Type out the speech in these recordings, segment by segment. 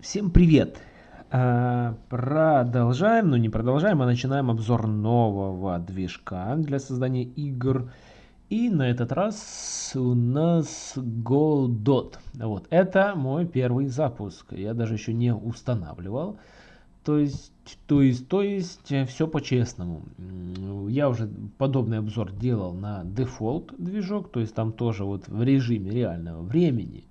Всем привет! А, продолжаем, ну не продолжаем, а начинаем обзор нового движка для создания игр. И на этот раз у нас Godot. Вот, это мой первый запуск. Я даже еще не устанавливал. То есть, то есть, то есть, все по-честному. Я уже подобный обзор делал на дефолт движок, то есть там тоже вот в режиме реального времени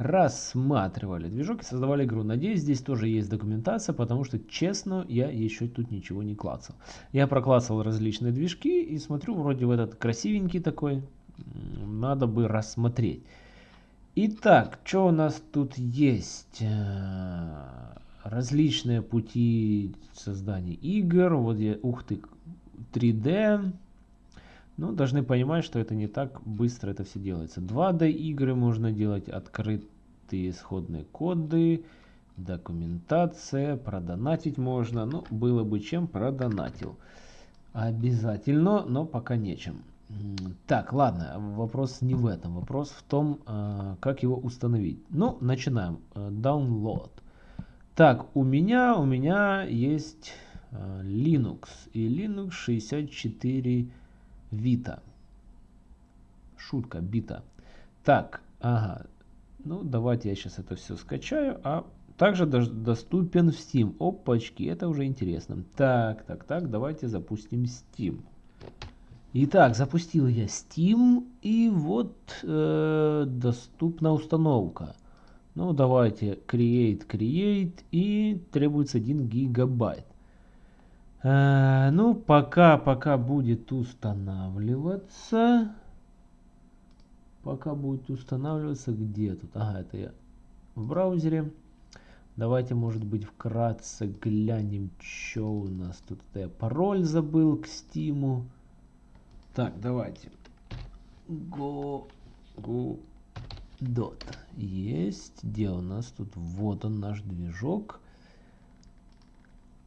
рассматривали движок и создавали игру. Надеюсь, здесь тоже есть документация, потому что, честно, я еще тут ничего не клацал. Я проклацал различные движки и смотрю, вроде в этот красивенький такой, надо бы рассмотреть. Итак, что у нас тут есть? Э, различные пути создания игр. Вот я, ух ты, 3D. Ну, должны понимать, что это не так быстро это все делается. 2D игры можно делать, открытые исходные коды, документация, продонатить можно. Ну, было бы чем, продонатил. Обязательно, но пока нечем. Так, ладно, вопрос не в этом. Вопрос в том, а, как его установить. Ну, начинаем. Э, download. Так, у меня, у меня есть а, Linux. И Linux 64 Vita. Шутка, бита. Так, ага. Ну, давайте я сейчас это все скачаю. А также доступен в Steam. Опачки, это уже интересно. Так, так, так, давайте запустим Steam. Итак, запустил я Steam. И вот э, доступна установка. Ну, давайте create, create. И требуется 1 гигабайт. Э, ну, пока, пока будет устанавливаться. Пока будет устанавливаться, где тут? Ага, это я в браузере. Давайте, может быть, вкратце глянем, что у нас тут. Это я пароль забыл к стиму. Так, давайте. Go, go, dot. Есть. Где у нас тут? Вот он наш движок.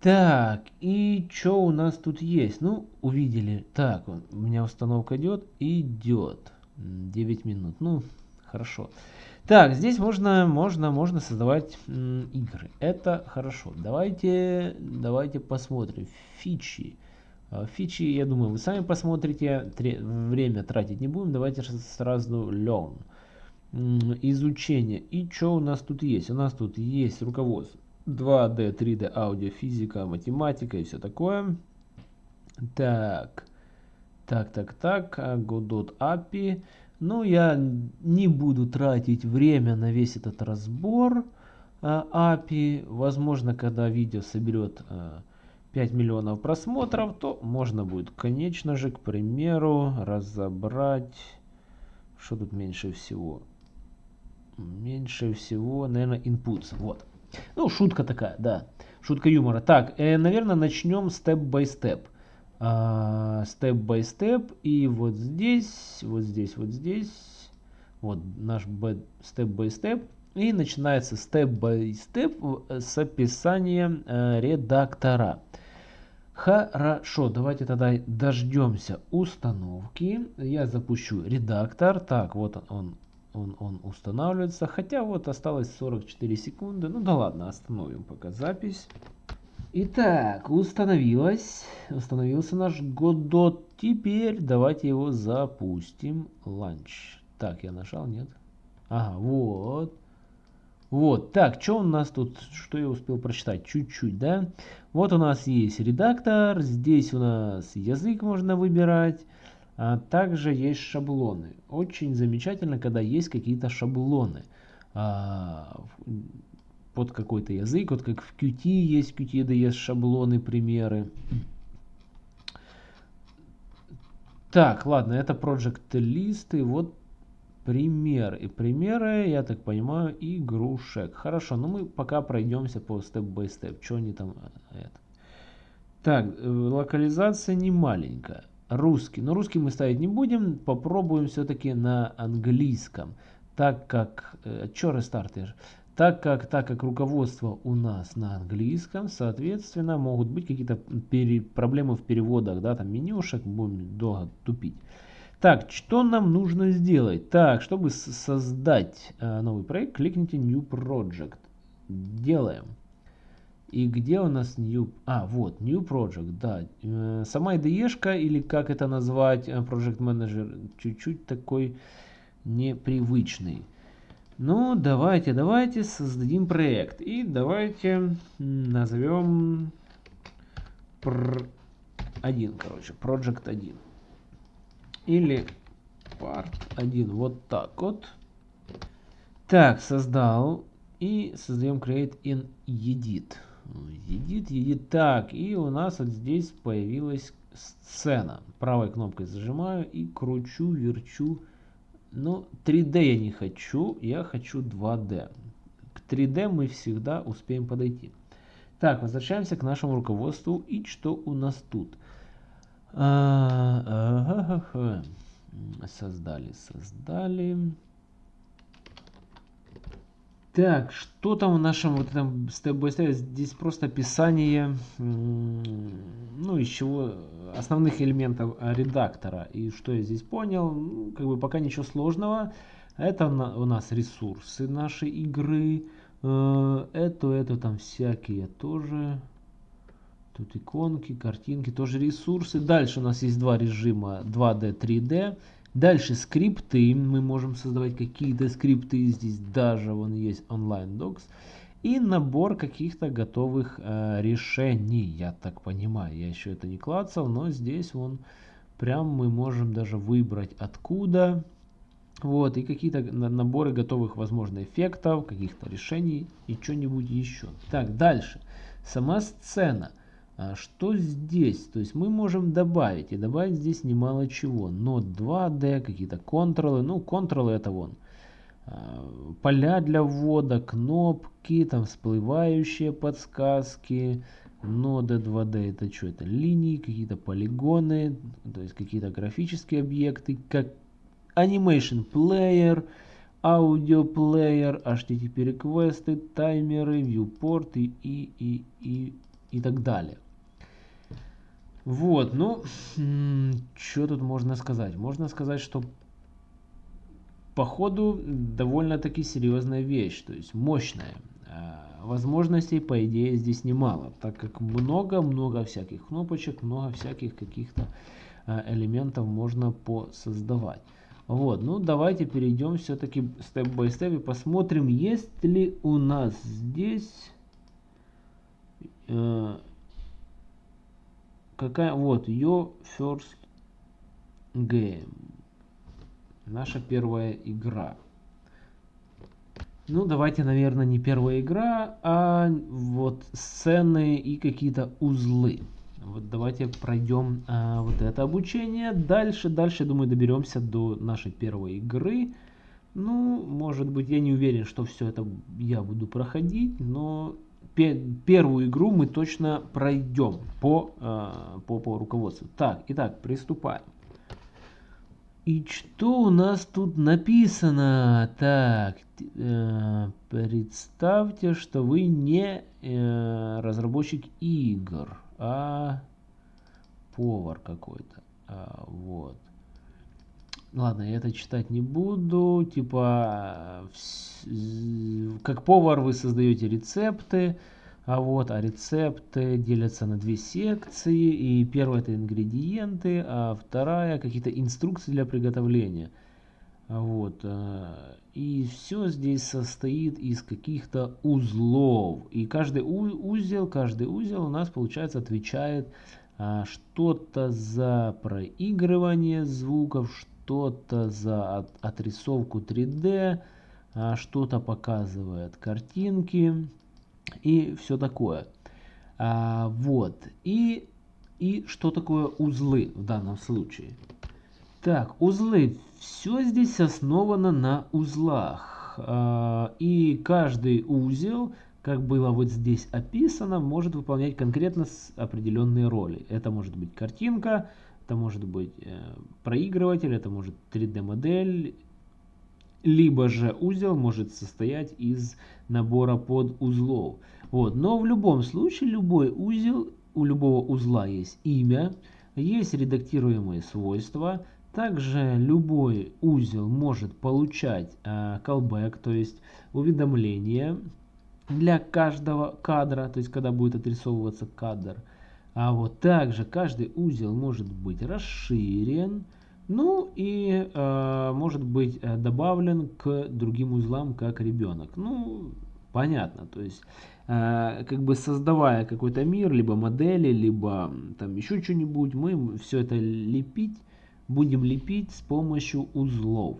Так, и что у нас тут есть? Ну, увидели. Так, у меня установка идет. Идет. 9 минут. Ну, хорошо. Так, здесь можно, можно, можно создавать игры. Это хорошо. Давайте, давайте посмотрим. Фичи. А, фичи, я думаю, вы сами посмотрите. Время тратить не будем. Давайте сразу learn. Изучение. И что у нас тут есть? У нас тут есть руководство 2D, 3D, аудио, физика, математика и все такое. Так, так, так, так, Godot API. Ну, я не буду тратить время на весь этот разбор API. Возможно, когда видео соберет 5 миллионов просмотров, то можно будет, конечно же, к примеру, разобрать, что тут меньше всего. Меньше всего, наверное, inputs. Вот. Ну, шутка такая, да. Шутка юмора. Так, э, наверное, начнем степ-бай-степ. Step-by-step. И вот здесь, вот здесь, вот здесь. Вот наш step-by-step. И начинается step-by-step с описанием э, редактора. Хорошо, давайте тогда дождемся установки. Я запущу редактор. Так, вот он он, он устанавливается. Хотя вот осталось 44 секунды. Ну да ладно, остановим пока запись. Итак, установилось. Установился наш Godot. Теперь давайте его запустим. Ланч. Так, я нажал, нет? Ага, вот. Вот, так, что у нас тут, что я успел прочитать? Чуть-чуть, да? Вот у нас есть редактор, здесь у нас язык можно выбирать. А также есть шаблоны. Очень замечательно, когда есть какие-то шаблоны а, под какой-то язык. Вот как в Qt есть Qt, да есть шаблоны, примеры. Так, ладно, это Project List. И вот пример. И примеры, я так понимаю, игрушек. Хорошо, ну мы пока пройдемся по степ-бай-степ. Что они там... Э, это. Так, э, локализация не маленькая русский. Но русский мы ставить не будем, попробуем все-таки на английском. Так как, э, что рестартер? Так как, так как руководство у нас на английском, соответственно, могут быть какие-то проблемы в переводах, да, там менюшек, будем долго тупить. Так, что нам нужно сделать? Так, чтобы создать э, новый проект, кликните New Project. Делаем. И где у нас new... А, вот, new project, да. Э, сама IDE или как это назвать, э, Project Manager, чуть-чуть такой непривычный. Ну, давайте, давайте создадим проект. И давайте назовем 1, короче, Project 1. Или Part 1, вот так вот. Так, создал. И создаем create in edit. Edit, edit. Так, и у нас вот здесь появилась сцена. Правой кнопкой зажимаю и кручу, верчу ну, 3D я не хочу, я хочу 2D. К 3D мы всегда успеем подойти. Так, возвращаемся к нашему руководству. И что у нас тут? А, ага, ага. Создали, создали. Так, что там в нашем вот этом степ-бай-степ? Здесь просто описание, ну, из чего, основных элементов редактора. И что я здесь понял, ну, как бы пока ничего сложного. Это у нас ресурсы нашей игры. Э, это, это там всякие тоже. Тут иконки, картинки, тоже ресурсы. Дальше у нас есть два режима 2D, 3D. Дальше скрипты. Мы можем создавать какие-то скрипты. Здесь даже вон есть онлайн docs. И набор каких-то готовых э, решений. Я так понимаю. Я еще это не клацал, но здесь вон прям мы можем даже выбрать откуда. Вот, и какие-то наборы готовых, возможно, эффектов, каких-то решений и что-нибудь еще. Так, дальше. Сама сцена. А что здесь? То есть мы можем добавить, и добавить здесь немало чего. Но 2D, какие-то контролы. Ну, контролы это вон. А, поля для ввода, кнопки, там всплывающие подсказки. Нода 2D это что? Это линии, какие-то полигоны, то есть какие-то графические объекты, как Animation Player, Audio Player, HTTP реквесты, таймеры, и, и, и, и, и так далее. Вот, ну, что тут можно сказать? Можно сказать, что походу довольно-таки серьезная вещь, то есть мощная. А, возможностей, по идее, здесь немало, так как много-много всяких кнопочек, много всяких каких-то а, элементов можно посоздавать. Вот, ну давайте перейдем все-таки степ-бай-степ и посмотрим, есть ли у нас здесь э, какая вот your first game. Наша первая игра. Ну давайте наверное не первая игра а вот сцены и какие-то узлы. Вот давайте пройдем а, вот это обучение. Дальше дальше думаю доберемся до нашей первой игры. Ну может быть я не уверен что все это я буду проходить но первую игру мы точно пройдем по, э, по, по руководству. Так, итак, приступаем. И что у нас тут написано? Так, э, представьте, что вы не э, разработчик игр, а повар какой-то. А, вот. Ладно, я это читать не буду. Типа, как повар вы создаете рецепты, а вот, а рецепты делятся на две секции. И первая это ингредиенты, а вторая какие-то инструкции для приготовления. Вот. Э, и все здесь состоит из каких-то узлов. И каждый узел, каждый узел у нас, получается, отвечает а, что-то за проигрывание звуков, что-то за от, отрисовку 3D, а, что-то показывает картинки и все такое. А, вот. И, и что такое узлы в данном случае? Так, узлы. Все здесь основано на узлах. А, и каждый узел, как было вот здесь описано, может выполнять конкретно определенные роли. Это может быть картинка, это может быть э, проигрыватель, это может 3D модель, либо же узел может состоять из набора подузлов. Вот. Но в любом случае любой узел, у любого узла есть имя, есть редактируемые свойства. Также любой узел может получать э, callback, то есть уведомление для каждого кадра, то есть когда будет отрисовываться кадр. А вот также каждый узел может быть расширен, ну и э, может быть э, добавлен к другим узлам как ребенок. Ну, понятно, то есть э, как бы создавая какой-то мир, либо модели, либо там еще что-нибудь, мы все это лепить, будем лепить с помощью узлов.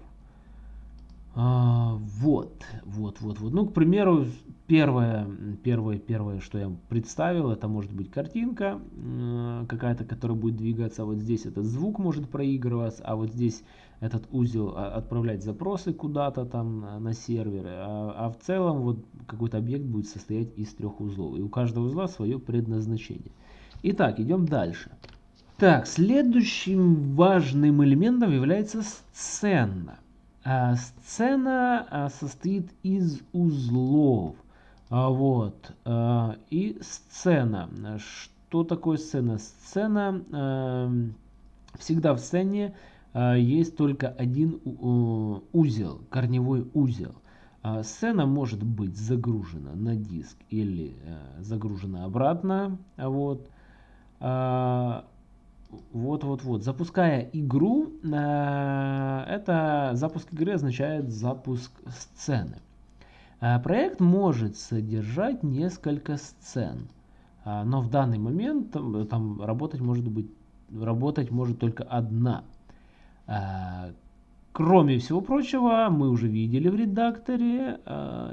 А, вот, вот, вот, вот. Ну, к примеру, первое, первое, первое, что я представил, это может быть картинка э, какая-то, которая будет двигаться. А вот здесь этот звук может проигрываться, а вот здесь этот узел а, отправлять запросы куда-то там на серверы. А, а в целом вот какой-то объект будет состоять из трех узлов. И у каждого узла свое предназначение. Итак, идем дальше. Так, следующим важным элементом является сцена. А, сцена состоит из узлов. А, вот. И сцена. Что такое сцена? Сцена, всегда в сцене есть только один узел, корневой узел. Сцена может быть загружена на диск или загружена обратно. Вот. Вот-вот-вот. Запуская игру, э, это запуск игры означает запуск сцены. Э, проект может содержать несколько сцен, э, но в данный момент там, там работать может быть работать может только одна. Кроме всего прочего, мы уже видели в редакторе,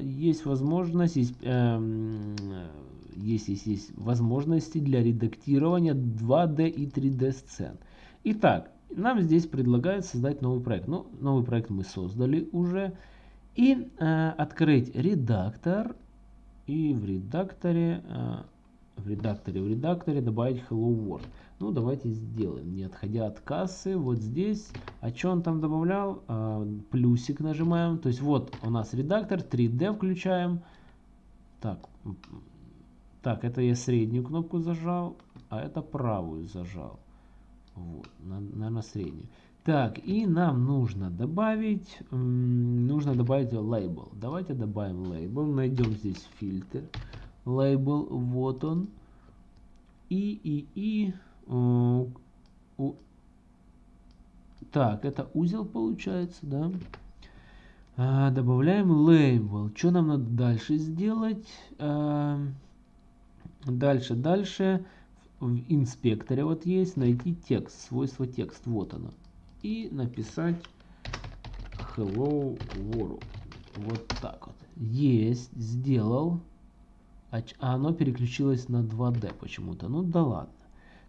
есть возможность, есть, эм, есть, есть, есть возможности для редактирования 2D и 3D сцен. Итак, нам здесь предлагают создать новый проект. Ну, новый проект мы создали уже. И э, открыть редактор. И в редакторе, э, в редакторе, в редакторе добавить Hello World. Ну, давайте сделаем, не отходя от кассы. Вот здесь, а что он там добавлял? Э, плюсик нажимаем. То есть вот у нас редактор, 3D включаем. Так, так, это я среднюю кнопку зажал, а это правую зажал. Вот, наверное, среднюю. Так, и нам нужно добавить, нужно добавить лейбл. Давайте добавим лейбл, найдем здесь фильтр. Лейбл, вот он. И, и, и. Э, у, так, это узел получается, да? А, добавляем лейбл. Что нам надо дальше сделать? А, Дальше, дальше в инспекторе вот есть найти текст, свойство текст, вот оно. И написать hello world. Вот так вот. Есть, сделал. А, оно переключилось на 2D почему-то. Ну да ладно.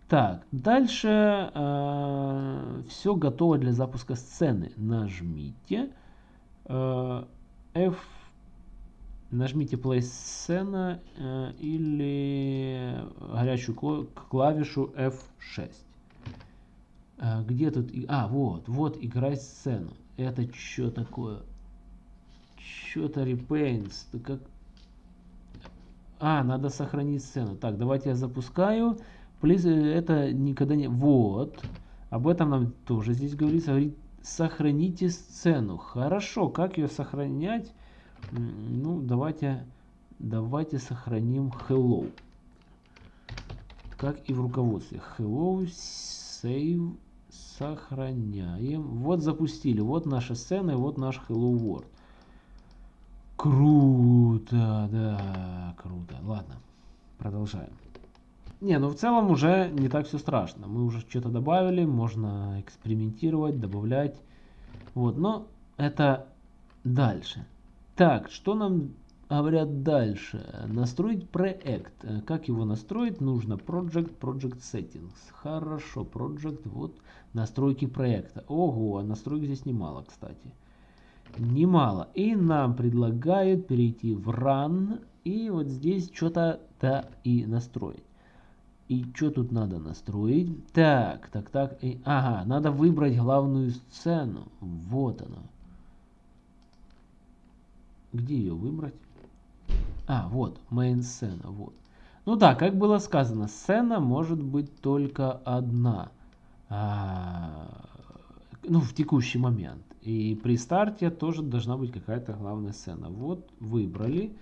Так, дальше э, все готово для запуска сцены. Нажмите э, F Нажмите play сцена э, или горячую клавишу F6. Э, где тут... А, вот, вот играй сцену. Это что такое? Что-то repaints. Как... А, надо сохранить сцену. Так, давайте я запускаю. Please, э, это никогда не... Вот. Об этом нам тоже здесь говорится. Говорит, сохраните сцену. Хорошо, как ее сохранять? Ну, давайте, давайте сохраним hello. Как и в руководстве. Hello, save, сохраняем. Вот запустили. Вот наша сцена и вот наш hello world. Круто, да, круто. Ладно, продолжаем. Не, ну в целом уже не так все страшно. Мы уже что-то добавили, можно экспериментировать, добавлять. Вот, но это дальше. Так, что нам говорят дальше? Настроить проект. Как его настроить? Нужно Project, Project Settings. Хорошо, Project, вот настройки проекта. Ого, а настроек здесь немало, кстати. Немало. И нам предлагают перейти в Run. И вот здесь что-то да и настроить. И что тут надо настроить? Так, так, так. И, ага, надо выбрать главную сцену. Вот она. Где ее выбрать? А, вот, main сцена, вот. Ну да, как было сказано, сцена может быть только одна. А, ну, в текущий момент. И при старте тоже должна быть какая-то главная сцена. Вот, выбрали.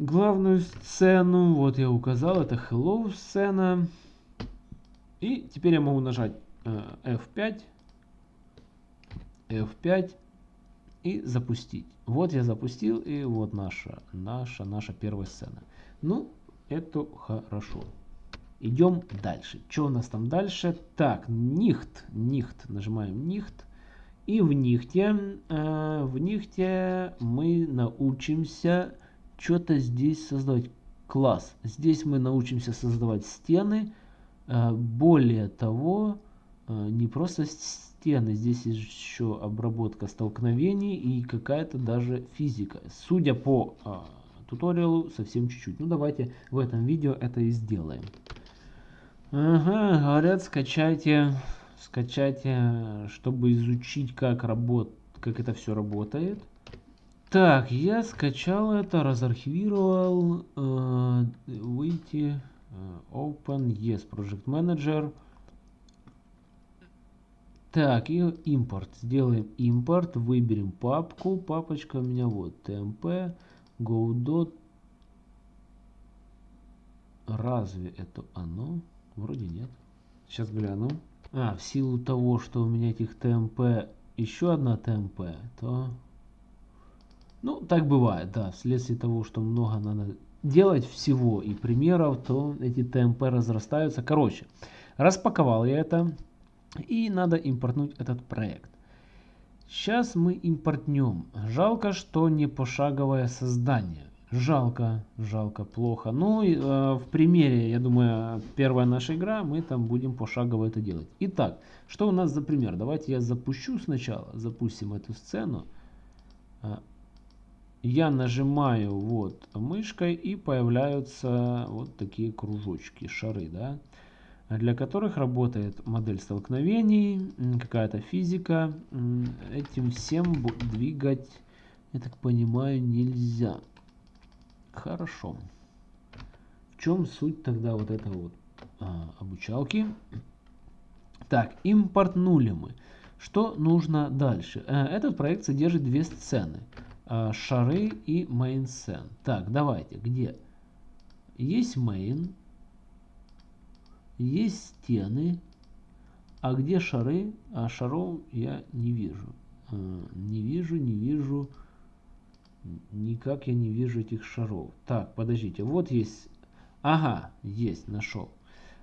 главную сцену. Вот я указал, это hello сцена. И теперь я могу нажать F5, F5 и запустить. Вот я запустил, и вот наша, наша, наша первая сцена. Ну, это хорошо. Идем дальше. Что у нас там дальше? Так, нихт, нихт, нажимаем нихт. И в нихте, э, в нихте мы научимся что-то здесь создавать. Класс. Здесь мы научимся создавать стены. Э, более того, не просто стены, здесь еще обработка столкновений и какая-то даже физика. Судя по э, туториалу, совсем чуть-чуть. Ну давайте в этом видео это и сделаем. Ага, говорят, скачайте, скачайте, чтобы изучить, как работ, как это все работает. Так, я скачал это, разархивировал, э, выйти, э, open, yes, project manager. Так, и импорт. Сделаем импорт, выберем папку. Папочка у меня вот, tmp, godot. Разве это оно? Вроде нет. Сейчас гляну. А, в силу того, что у меня этих ТМП еще одна ТМП, то... Ну, так бывает, да. Вследствие того, что много надо делать всего и примеров, то эти ТМП разрастаются. Короче, распаковал я это. И надо импортнуть этот проект. Сейчас мы импортнем. Жалко, что не пошаговое создание. Жалко, жалко, плохо. Ну, э, в примере, я думаю, первая наша игра, мы там будем пошагово это делать. Итак, что у нас за пример? Давайте я запущу сначала, запустим эту сцену. Э, я нажимаю вот мышкой и появляются вот такие кружочки, шары, да, для которых работает модель столкновений, какая-то физика. Этим всем двигать, я так понимаю, нельзя. Хорошо. В чем суть тогда вот этого вот а, обучалки? Так, импортнули мы. Что нужно дальше? Э, этот проект содержит две сцены. Э, шары и main scene. Так, давайте, где? Есть main, есть стены, а где шары? А шаров я не вижу. Э, не вижу, не вижу. Никак я не вижу этих шаров. Так, подождите, вот есть... Ага, есть, нашел.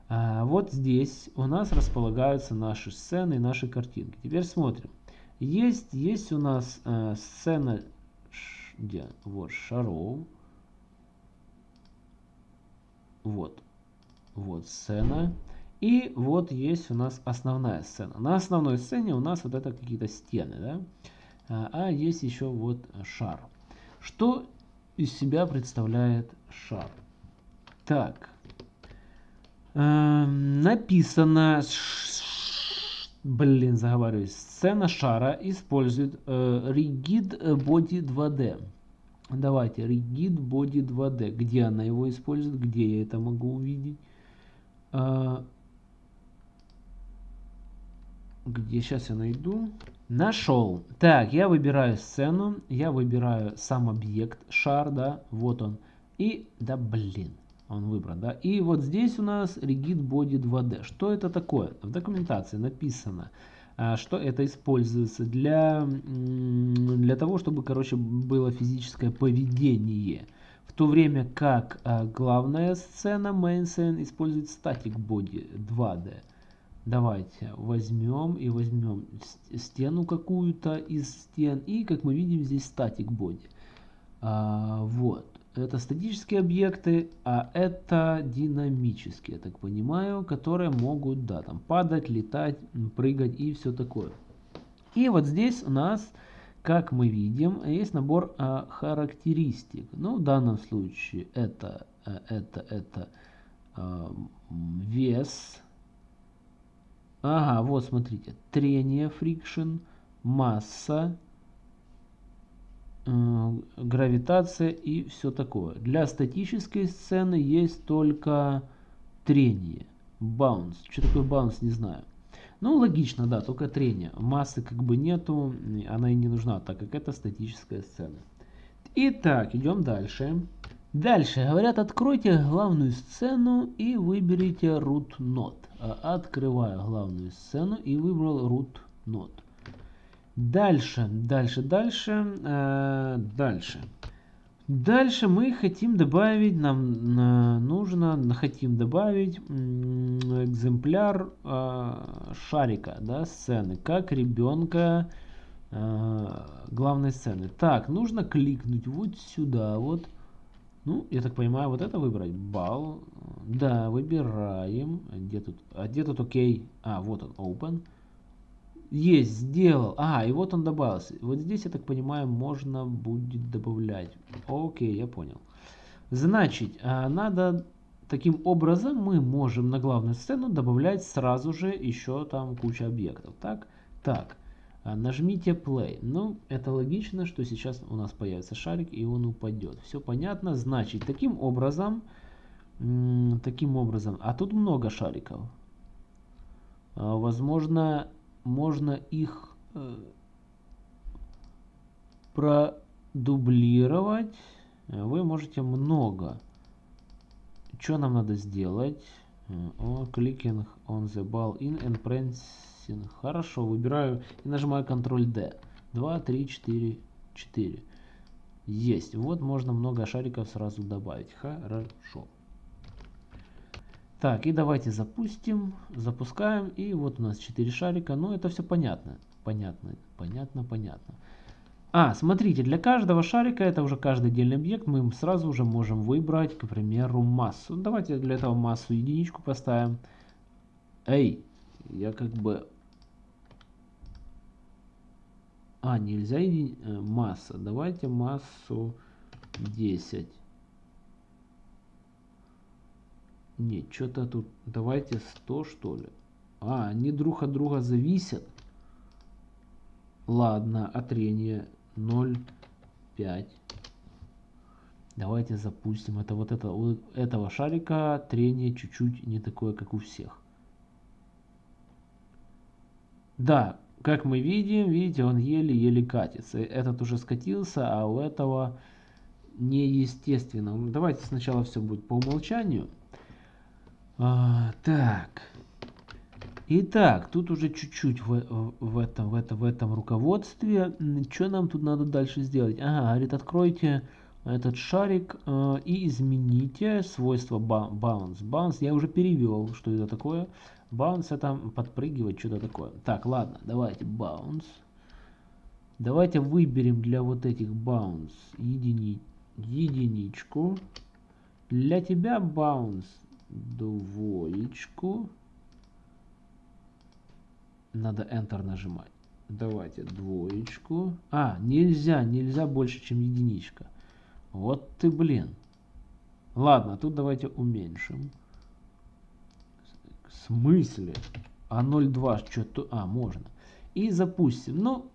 А, вот здесь у нас располагаются наши сцены наши картинки. Теперь смотрим. Есть, есть у нас э, сцена, где? Вот, шаров. Вот. Вот сцена. И вот есть у нас основная сцена. На основной сцене у нас вот это какие-то стены, да? А, а есть еще вот шар. Что из себя представляет шар? Так. Э, написано... Блин, заговариваюсь. Сцена шара использует э, Rigid Body 2D. Давайте, Rigid Body 2D. Где она его использует? Где я это могу увидеть? Э, где сейчас я найду? Нашел. Так, я выбираю сцену, я выбираю сам объект, шар, да, вот он. И, да блин, он выбран, да. И вот здесь у нас Rigid Body 2D. Что это такое? В документации написано, а, что это используется для, для того, чтобы, короче, было физическое поведение. То время как а, главная сцена, main scene, использует Static Body 2D. Давайте возьмем и возьмем стену какую-то из стен. И как мы видим здесь статик боди. А, вот. Это статические объекты, а это динамические, я так понимаю, которые могут, да, там падать, летать, прыгать и все такое. И вот здесь у нас, как мы видим, есть набор а, характеристик. Ну, в данном случае это, э, это, это а, вес, Ага, вот смотрите. Трение, friction, масса, э, гравитация и все такое. Для статической сцены есть только трение. Bounce. Что такое bounce, не знаю. Ну, логично, да, только трение. Массы как бы нету, она и не нужна, так как это статическая сцена. Итак, идем дальше. Дальше говорят, откройте главную сцену и выберите root node. А, открываю главную сцену и выбрал root node. Дальше, дальше, дальше, э, дальше. Дальше мы хотим добавить, нам нужно, хотим добавить экземпляр э, шарика, да, сцены, как ребенка э, главной сцены. Так, нужно кликнуть вот сюда, вот. Ну, я так понимаю, вот это выбрать. Бал. Да, выбираем. Где тут? А где тут окей? А, вот он, open. Есть, сделал. А, и вот он добавился. Вот здесь, я так понимаю, можно будет добавлять. Окей, я понял. Значит, а, надо... Таким образом мы можем на главную сцену добавлять сразу же еще там куча объектов. Так, так. А, нажмите play. Ну, это логично, что сейчас у нас появится шарик и он упадет. Все понятно. Значит, таким образом... Таким образом. А тут много шариков. А, возможно, можно их э, продублировать. Вы можете много. Что нам надо сделать? О, clicking on the ball in and pressing. Хорошо, выбираю и нажимаю Ctrl D. 2, 3, 4, 4. Есть. Вот можно много шариков сразу добавить. Хорошо. Так, и давайте запустим. Запускаем. И вот у нас 4 шарика. Ну, это все понятно. Понятно, понятно, понятно. А, смотрите, для каждого шарика, это уже каждый отдельный объект, мы сразу уже можем выбрать, к примеру, массу. Давайте для этого массу единичку поставим. Эй, я как бы... А, нельзя еди... Э, масса. Давайте массу 10. Нет, что-то тут... Давайте 100 что ли. А, они друг от друга зависят. Ладно, а трение 0,5. Давайте запустим. Это вот это, у этого шарика трение чуть-чуть не такое, как у всех. Да, как мы видим, видите, он еле-еле катится. Этот уже скатился, а у этого неестественно. Давайте сначала все будет по умолчанию. А, так. Итак, тут уже чуть-чуть в, в, этом, в, этом, в этом руководстве. Что нам тут надо дальше сделать? Ага, говорит, откройте этот шарик э, и измените свойство bounce. Bounce я уже перевел, что это такое. Bounce это подпрыгивать, что-то такое. Так, ладно, давайте bounce. Давайте выберем для вот этих bounce едини, единичку. Для тебя bounce двоечку. Надо Enter нажимать. Давайте двоечку. А, нельзя, нельзя больше, чем единичка. Вот ты, блин. Ладно, тут давайте уменьшим. В смысле? А 0,2 что-то... А, можно. И запустим. Ну,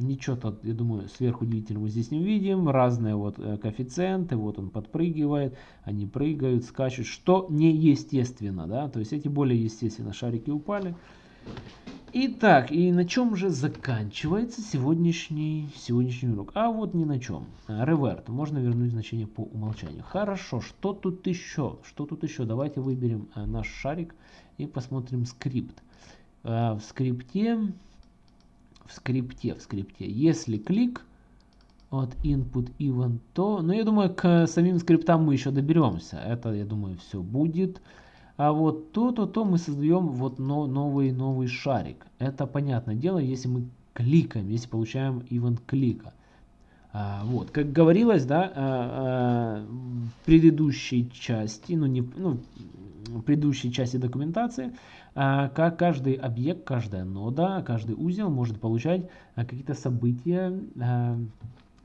Ничего тут, я думаю, сверхудивительного здесь не увидим. Разные вот э, коэффициенты. Вот он подпрыгивает, они прыгают, скачут. Что неестественно, да? То есть эти более естественно шарики упали. Итак, и на чем же заканчивается сегодняшний, сегодняшний урок? А вот ни на чем. Реверт. Можно вернуть значение по умолчанию. Хорошо, что тут еще? Что тут еще? Давайте выберем э, наш шарик и посмотрим скрипт. Э, в скрипте в скрипте, в скрипте. Если клик от input event, то, ну я думаю, к самим скриптам мы еще доберемся. Это, я думаю, все будет. А вот то-то, то мы создаем вот но, новый, новый шарик. Это понятное дело, если мы кликаем, если получаем event клика. А, вот, как говорилось, да, а, а, в предыдущей части, ну не, ну, в предыдущей части документации, как каждый объект, каждая нода, каждый узел может получать а, какие-то события а,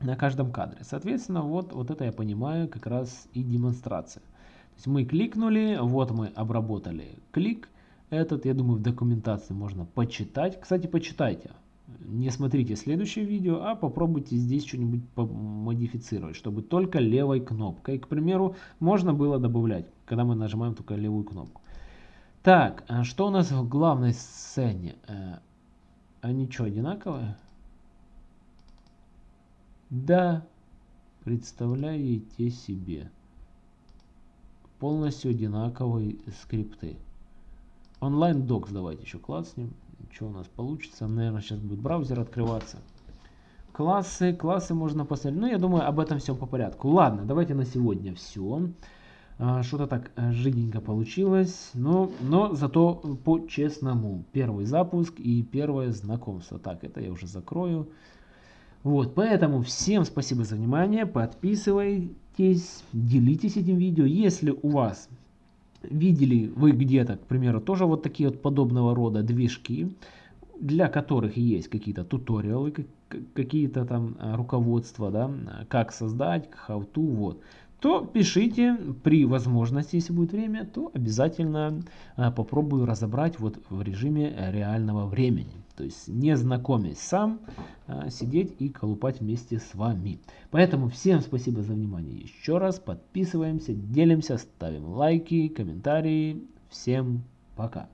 на каждом кадре. Соответственно, вот, вот это я понимаю как раз и демонстрация. То есть мы кликнули, вот мы обработали клик. Этот, я думаю, в документации можно почитать. Кстати, почитайте. Не смотрите следующее видео, а попробуйте здесь что-нибудь модифицировать, чтобы только левой кнопкой, к примеру, можно было добавлять, когда мы нажимаем только левую кнопку. Так, а что у нас в главной сцене? Э, они что, одинаковые? Да. представляете себе? Полностью одинаковые скрипты. Онлайн докс давайте еще класснем. Что у нас получится? Наверное, сейчас будет браузер открываться. Классы, классы можно посмотреть. Ну, я думаю, об этом все по порядку. Ладно, давайте на сегодня все. А, что-то так э, жиденько получилось, но, но зато по-честному. Первый запуск и первое знакомство. Так, это я уже закрою. Вот, поэтому всем спасибо за внимание. Подписывайтесь, делитесь этим видео. Если у вас видели вы где-то, к примеру, тоже вот такие вот подобного рода движки, для которых есть какие-то туториалы, какие-то там а, руководства, да, как создать, how to, вот то пишите при возможности, если будет время, то обязательно а, попробую разобрать вот в режиме реального времени. То есть не знакомясь сам, а, сидеть и колупать вместе с вами. Поэтому всем спасибо за внимание еще раз. Подписываемся, делимся, ставим лайки, комментарии. Всем пока.